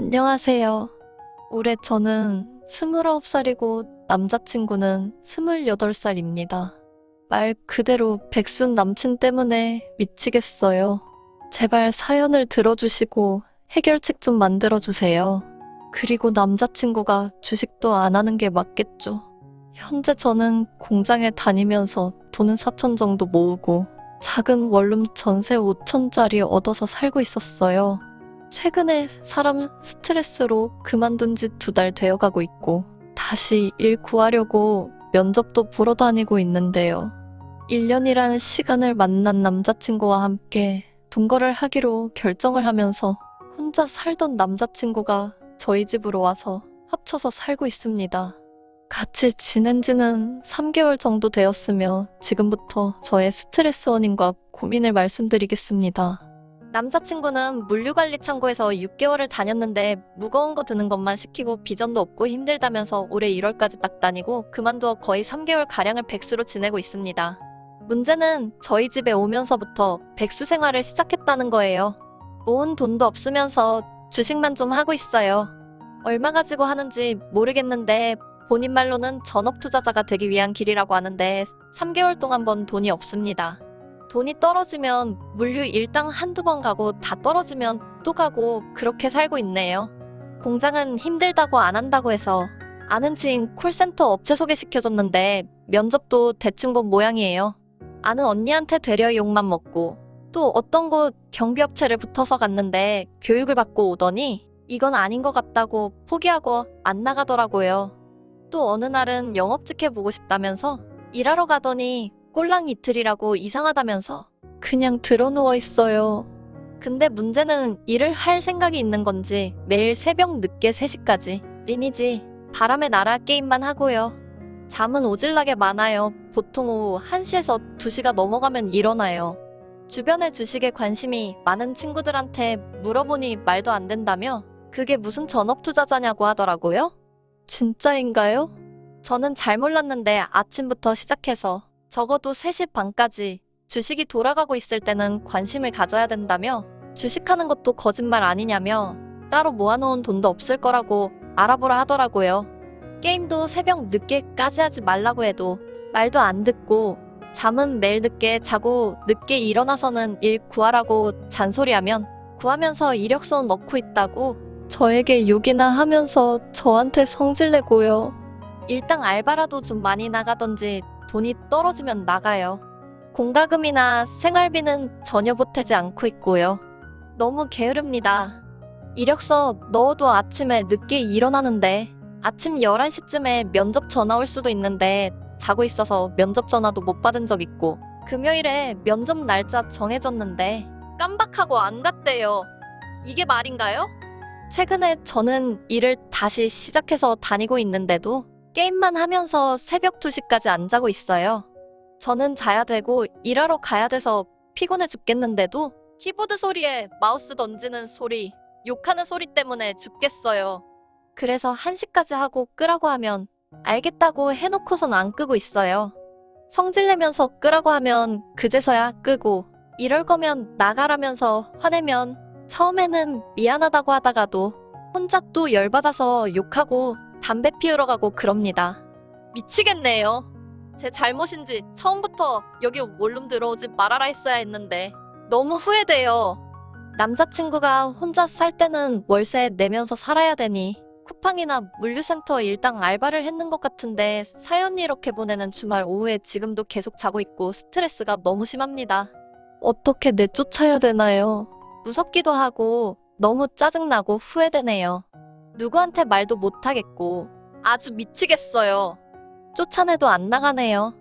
안녕하세요. 올해 저는 29살이고 남자친구는 28살입니다. 말 그대로 백순 남친 때문에 미치겠어요. 제발 사연을 들어주시고 해결책 좀 만들어주세요. 그리고 남자친구가 주식도 안 하는 게 맞겠죠. 현재 저는 공장에 다니면서 돈은 4천 정도 모으고 작은 원룸 전세 5천짜리 얻어서 살고 있었어요. 최근에 사람 스트레스로 그만둔 지 두 달 되어 가고 있고 다시 일 구하려고 면접도 보러 다니고 있는데요. 1년이라는 시간을 만난 남자친구와 함께 동거를 하기로 결정을 하면서 혼자 살던 남자친구가 저희 집으로 와서 합쳐서 살고 있습니다. 같이 지낸 지는 3개월 정도 되었으며 지금부터 저의 스트레스 원인과 고민을 말씀드리겠습니다. 남자친구는 물류관리 창고에서 6개월을 다녔는데 무거운 거 드는 것만 시키고 비전도 없고 힘들다면서 올해 1월까지 딱 다니고 그만두어 거의 3개월 가량을 백수로 지내고 있습니다. 문제는 저희 집에 오면서부터 백수 생활을 시작했다는 거예요. 모은 돈도 없으면서 주식만 좀 하고 있어요. 얼마 가지고 하는지 모르겠는데 본인 말로는 전업 투자자가 되기 위한 길이라고 하는데 3개월 동안 번 돈이 없습니다. 돈이 떨어지면 물류 일당 한두 번 가고 다 떨어지면 또 가고 그렇게 살고 있네요. 공장은 힘들다고 안 한다고 해서 아는 지인 콜센터 업체 소개시켜줬는데 면접도 대충 본 모양이에요. 아는 언니한테 되려 욕만 먹고 또 어떤 곳 경비업체를 붙어서 갔는데 교육을 받고 오더니 이건 아닌 것 같다고 포기하고 안 나가더라고요. 또 어느 날은 영업직 해보고 싶다면서 일하러 가더니 꼴랑 이틀이라고 이상하다면서 그냥 드러누워 있어요. 근데 문제는 일을 할 생각이 있는 건지 매일 새벽 늦게 3시까지 리니지 바람의 나라 게임만 하고요. 잠은 오질나게 많아요. 보통 오후 1시에서 2시가 넘어가면 일어나요. 주변에 주식에 관심이 많은 친구들한테 물어보니 말도 안 된다며 그게 무슨 전업 투자자냐고 하더라고요. 진짜인가요? 저는 잘 몰랐는데 아침부터 시작해서 적어도 3시 반까지 주식이 돌아가고 있을 때는 관심을 가져야 된다며 주식하는 것도 거짓말 아니냐며 따로 모아놓은 돈도 없을 거라고 알아보라 하더라고요. 게임도 새벽 늦게까지 하지 말라고 해도 말도 안 듣고 잠은 매일 늦게 자고 늦게 일어나서는 일 구하라고 잔소리하면 구하면서 이력서 넣고 있다고 저에게 욕이나 하면서 저한테 성질내고요. 일당 알바라도 좀 많이 나가던지 돈이 떨어지면 나가요. 공과금이나 생활비는 전혀 보태지 않고 있고요. 너무 게으릅니다. 이력서 넣어도 아침에 늦게 일어나는데 아침 11시쯤에 면접 전화 올 수도 있는데 자고 있어서 면접 전화도 못 받은 적 있고 금요일에 면접 날짜 정해졌는데 깜박하고 안 갔대요. 이게 말인가요? 최근에 저는 일을 다시 시작해서 다니고 있는데도 게임만 하면서 새벽 2시까지 안 자고 있어요. 저는 자야 되고 일하러 가야 돼서 피곤해 죽겠는데도 키보드 소리에 마우스 던지는 소리, 욕하는 소리 때문에 죽겠어요. 그래서 1시까지 하고 끄라고 하면 알겠다고 해놓고선 안 끄고 있어요. 성질내면서 끄라고 하면 그제서야 끄고 이럴 거면 나가라면서 화내면 처음에는 미안하다고 하다가도 혼자 또 열받아서 욕하고 담배 피우러 가고 그럽니다. 미치겠네요. 제 잘못인지 처음부터 여기 원룸 들어오지 말아라 했어야 했는데 너무 후회돼요. 남자친구가 혼자 살 때는 월세 내면서 살아야 되니 쿠팡이나 물류센터 일당 알바를 했는 것 같은데 사연 이렇게 보내는 주말 오후에 지금도 계속 자고 있고 스트레스가 너무 심합니다. 어떻게 내쫓아야 되나요? 무섭기도 하고 너무 짜증나고 후회되네요. 누구한테 말도 못하겠고 아주 미치겠어요. 쫓아내도 안 나가네요.